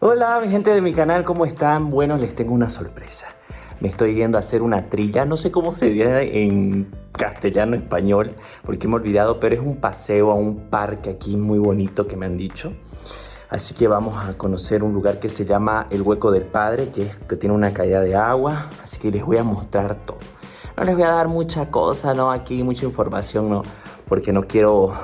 Hola mi gente de mi canal, ¿cómo están? Bueno, les tengo una sorpresa. Me estoy yendo a hacer una trilla, no sé cómo se diría en castellano español, porque me he olvidado, pero es un paseo a un parque aquí muy bonito que me han dicho. Así que vamos a conocer un lugar que se llama El Hueco del Padre, que, es, que tiene una caída de agua, así que les voy a mostrar todo. No les voy a dar mucha cosa, no aquí, mucha información, no, porque no quiero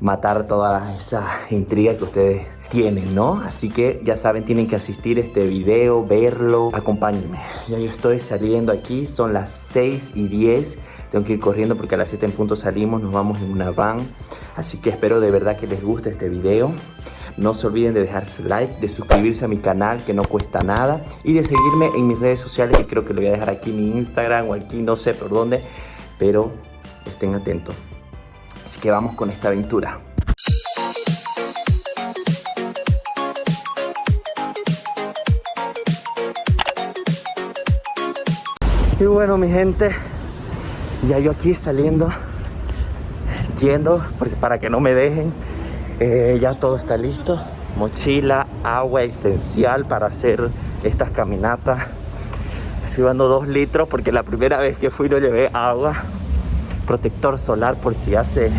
matar toda esa intriga que ustedes tienen, ¿no? Así que ya saben, tienen que asistir este video, verlo, acompáñenme. Ya yo estoy saliendo aquí, son las 6 y 10, tengo que ir corriendo porque a las 7 en punto salimos, nos vamos en una van, así que espero de verdad que les guste este video. No se olviden de dejar su like, de suscribirse a mi canal que no cuesta nada y de seguirme en mis redes sociales que creo que lo voy a dejar aquí mi Instagram o aquí, no sé por dónde, pero estén atentos. Así que vamos con esta aventura. bueno, mi gente, ya yo aquí saliendo, yendo, porque para que no me dejen, eh, ya todo está listo. Mochila, agua esencial para hacer estas caminatas. Estoy llevando dos litros porque la primera vez que fui no llevé agua. Protector solar por si hace,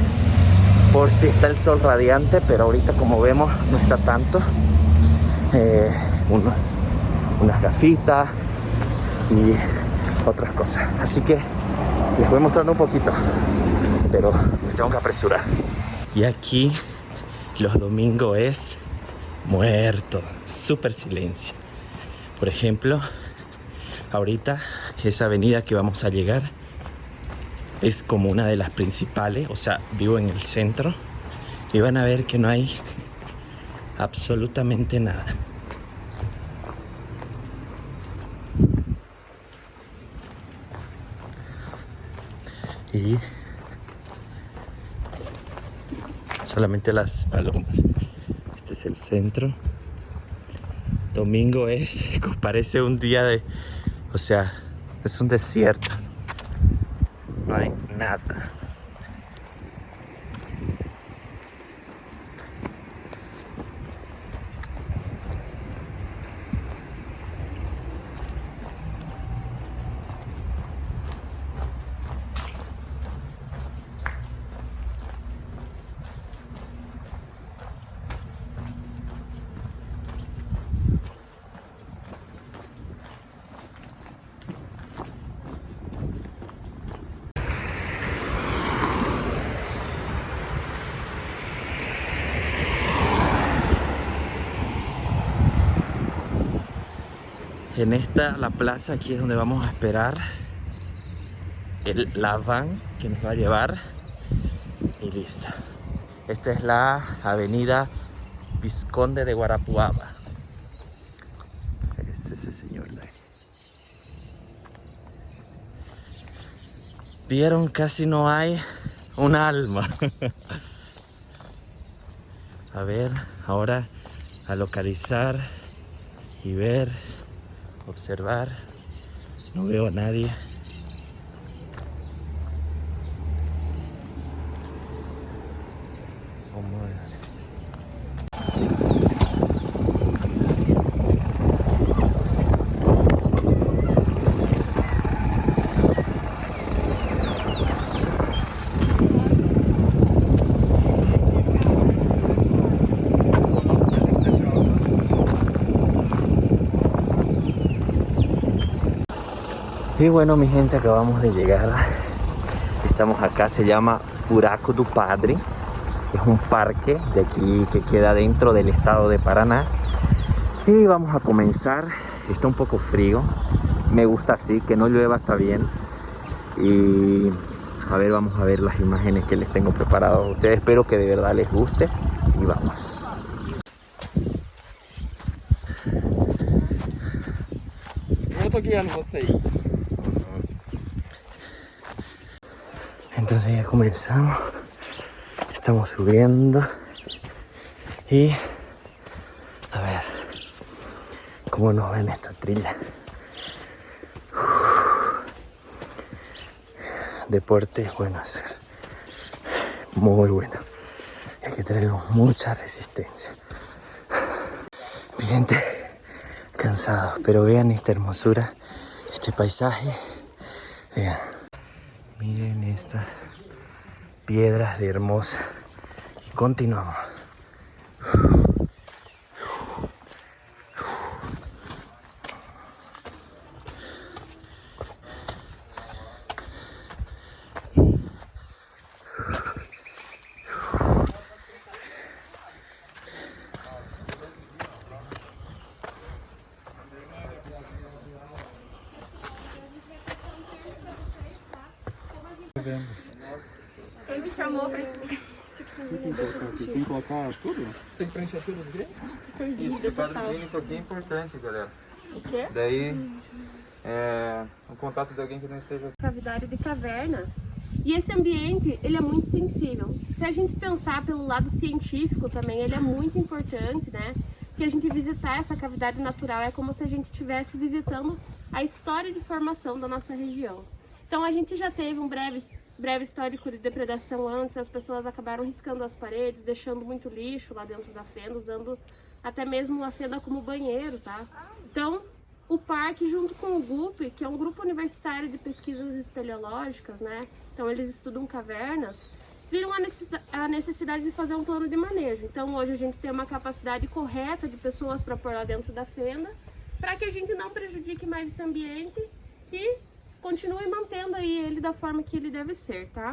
por si está el sol radiante, pero ahorita como vemos no está tanto. Eh, unas gafitas y otras cosas. Así que les voy mostrando un poquito, pero me tengo que apresurar. Y aquí los domingos es muerto, súper silencio. Por ejemplo, ahorita esa avenida que vamos a llegar es como una de las principales, o sea, vivo en el centro y van a ver que no hay absolutamente nada. solamente las palomas. Este es el centro. Domingo es, parece un día de, o sea, es un desierto. En esta, la plaza, aquí es donde vamos a esperar el, la van que nos va a llevar. Y listo. Esta es la avenida Visconde de Guarapuava. Es ese señor de Vieron, casi no hay un alma. a ver, ahora a localizar y ver observar. No veo a nadie. Y bueno, mi gente, acabamos de llegar. Estamos acá, se llama Buraco do Padre. Es un parque de aquí que queda dentro del estado de Paraná. Y vamos a comenzar. Está un poco frío. Me gusta así, que no llueva está bien. Y a ver, vamos a ver las imágenes que les tengo preparadas a ustedes. Espero que de verdad les guste. Y vamos. entonces ya comenzamos estamos subiendo y a ver cómo nos ven esta trilla deporte es bueno hacer muy bueno hay que tener mucha resistencia mi gente cansado pero vean esta hermosura este paisaje vean miren estas piedras de hermosa. Y continuamos. novembro. Ele me chamou pra... Tipo, assim, tem que colocar Tem que colocar tudo? Tem que preencher tudo direito? Isso, esse quadro clínico aqui é importante, galera. O quê? Daí, é, o contato de alguém que não esteja... Cavidade de caverna. E esse ambiente, ele é muito sensível. Se a gente pensar pelo lado científico também, ele é muito importante, né? que a gente visitar essa cavidade natural é como se a gente estivesse visitando a história de formação da nossa região. Então a gente já teve um breve, breve histórico de depredação antes, as pessoas acabaram riscando as paredes, deixando muito lixo lá dentro da fenda, usando até mesmo a fenda como banheiro, tá? Então o parque junto com o GUP, que é um grupo universitário de pesquisas espeleológicas, né? Então eles estudam cavernas, viram a necessidade de fazer um plano de manejo. Então hoje a gente tem uma capacidade correta de pessoas para pôr lá dentro da fenda, para que a gente não prejudique mais esse ambiente e continue mantendo aí ele da forma que ele deve ser, tá?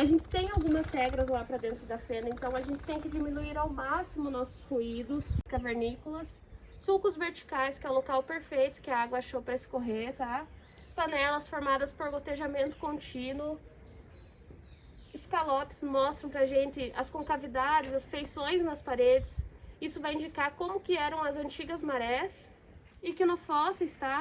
A gente tem algumas regras lá para dentro da fenda, então a gente tem que diminuir ao máximo nossos ruídos cavernícolas, sulcos verticais, que é o local perfeito que a água achou para escorrer, tá? Panelas formadas por gotejamento contínuo, escalopes mostram pra gente as concavidades, as feições nas paredes. Isso vai indicar como que eram as antigas marés e que no fósseis, tá?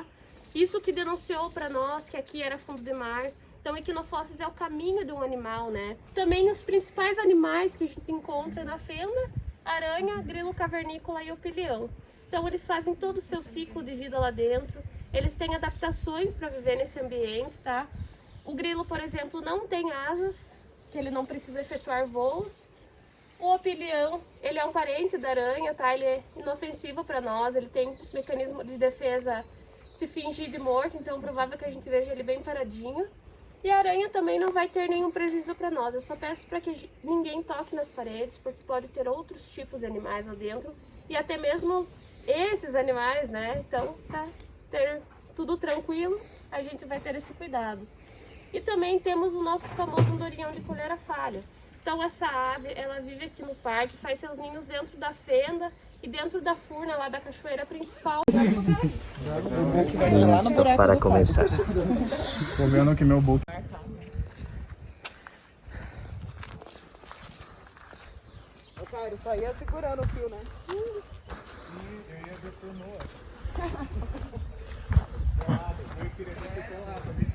Isso que denunciou para nós que aqui era fundo de mar, então, equinofosses é o caminho de um animal, né? Também os principais animais que a gente encontra na fenda, aranha, grilo cavernícola e o Então, eles fazem todo o seu ciclo de vida lá dentro, eles têm adaptações para viver nesse ambiente, tá? O grilo, por exemplo, não tem asas, que ele não precisa efetuar voos. O opilião, ele é um parente da aranha, tá? Ele é inofensivo para nós, ele tem mecanismo de defesa se fingir de morto, então é provável que a gente veja ele bem paradinho. E a aranha também não vai ter nenhum prejuízo para nós. Eu só peço para que ninguém toque nas paredes, porque pode ter outros tipos de animais lá dentro. E até mesmo esses animais, né? Então, para ter tudo tranquilo, a gente vai ter esse cuidado. E também temos o nosso famoso andorinhão de colhera falha. Então, essa ave, ela vive aqui no parque, faz seus ninhos dentro da fenda, e dentro da furna lá da cachoeira principal. Vamos para começar. Tô vendo que meu book. Ô, Cairo, só ia segurando o fio, né? Sim, eu ia ver o fio no noa. Eu queria ver o fio no também.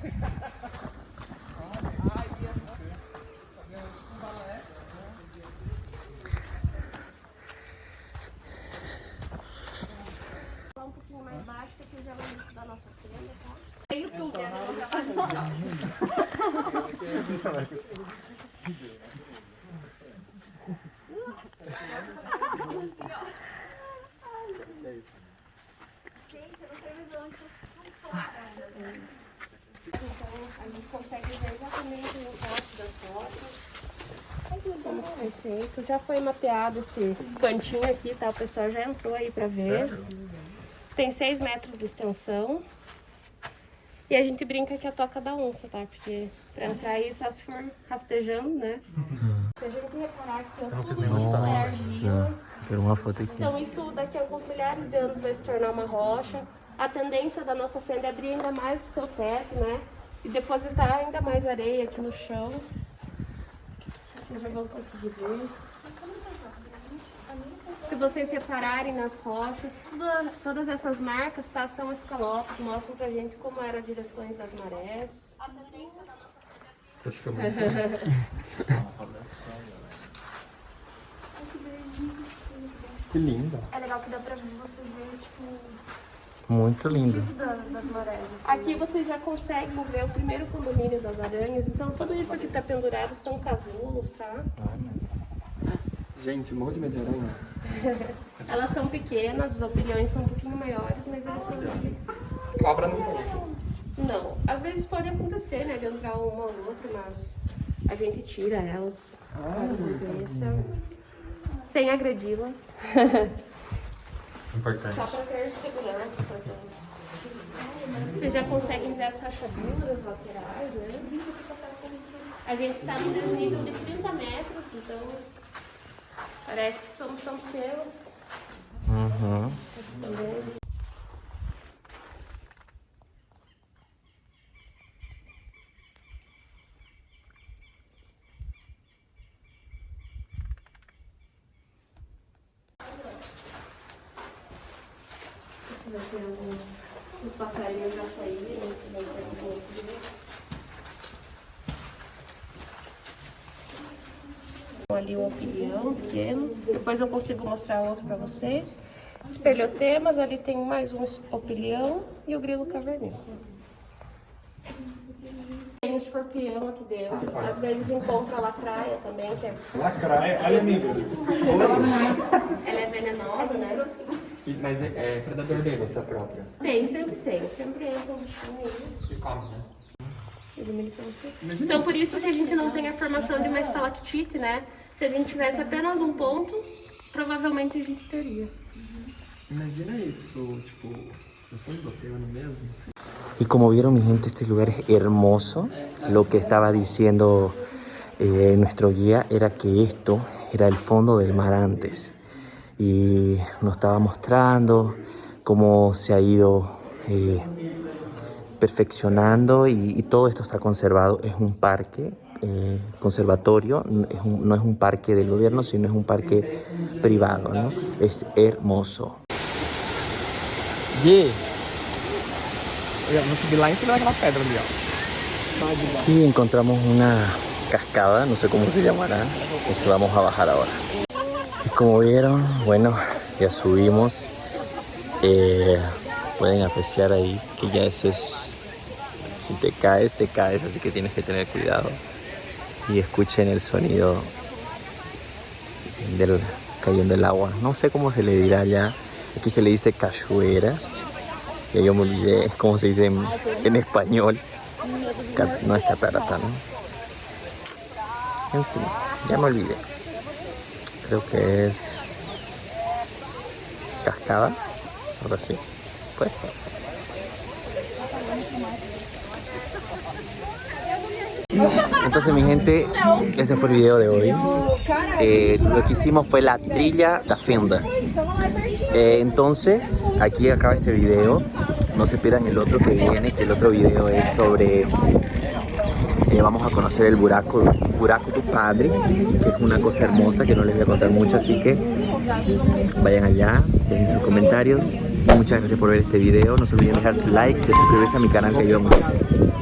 nossa criança, tá? É YouTube, é A gente consegue ver exatamente o gosto das fotos. Perfeito, já foi mapeado esse cantinho aqui, tá? O pessoal já entrou aí pra ver. Tem 6 metros de extensão. E a gente brinca que é a toca da onça, tá? Porque pra entrar aí só se for rastejando, né? Se a gente reparar que tudo isso é uma foto aqui. Então isso daqui a alguns milhares de anos vai se tornar uma rocha. A tendência da nossa fenda é abrir ainda mais o seu teto, né? E depositar ainda mais areia aqui no chão vocês já vão conseguir ver. Se vocês repararem nas rochas, toda, todas essas marcas tá, são escalopes, mostram pra gente como eram as direções das marés. A tendência da nossa Que linda. É legal que dá pra vocês verem, tipo, muito lindo. Assim, Aqui você já consegue ver o primeiro condomínio das aranhas. Então, tudo isso que está pendurado são casulos, tá? Gente, morro de medo de aranha. Elas são pequenas, os opiniões são um pouquinho maiores, mas elas são difíceis. Cobra não morre. Não. Às vezes pode acontecer, né, de entrar uma ou outra, mas a gente tira elas. Ai, ah, Sem agredi-las. Importante. Só para ter segurança. Vocês já conseguem ver as rachaduras laterais, né? A gente está no desnível de 30 metros, então parece que somos tão feios. Uhum. vai ter Os passarinhos já saíram, se vai ter algum outro. Ali um opinião pequeno. Depois eu consigo mostrar outro para vocês. Espelhotemas, ali tem mais um opilião e o grilo caverninho. Tem um escorpião aqui dentro. Às vezes encontra lacraia também, que é... Lacraia? Olha, amiga. Ela é venenosa, né? mas é, é predador deles. própria. Tem, sempre tem. Sempre entra um bichinho E come, né? Então, por isso que a gente não tem a formação de uma estalactite, né? Se a gente tivesse apenas um ponto, provavelmente a gente teria. Imagina isso, tipo, eu soy no mesmo. Y como vieron mi gente, este lugar es hermoso. Lo que estaba diciendo eh, nuestro guía era que esto era el fondo del mar antes. y nos estaba mostrando cómo se ha ido eh, perfeccionando y, todo esto está conservado. Es un parque, eh, conservatorio, no es un parque del gobierno, sino es un parque privado, ¿no? Es hermoso. Y encontramos una cascada, no sé cómo se llamará, entonces vamos a bajar ahora como vieron, bueno, ya subimos. Eh, pueden apreciar ahí que ya eso es... Si te caes, te caes, así que tienes que tener cuidado. Y escuchen el sonido del cayendo del agua. No sé cómo se le dirá ya. Aquí se le dice cachuera. Ya yo me olvidé como se dice en, español. no es catarata, ¿no? En fin, ya me olvidé creo que es cascada, algo así, pues Entonces mi gente, ese fue el video de hoy. Eh, lo que hicimos fue la trilla da fenda. Eh, entonces, aquí acaba este video. No se pierdan el otro que viene, que el otro video es sobre... Eh, vamos a conocer el buraco Buraco tu Padre, que es una cosa hermosa que no les voy a contar mucho, así que vayan allá, dejen sus comentarios. Muchas gracias por ver este video, no se olviden dejar su like, de suscribirse a mi canal que ayuda muchísimo.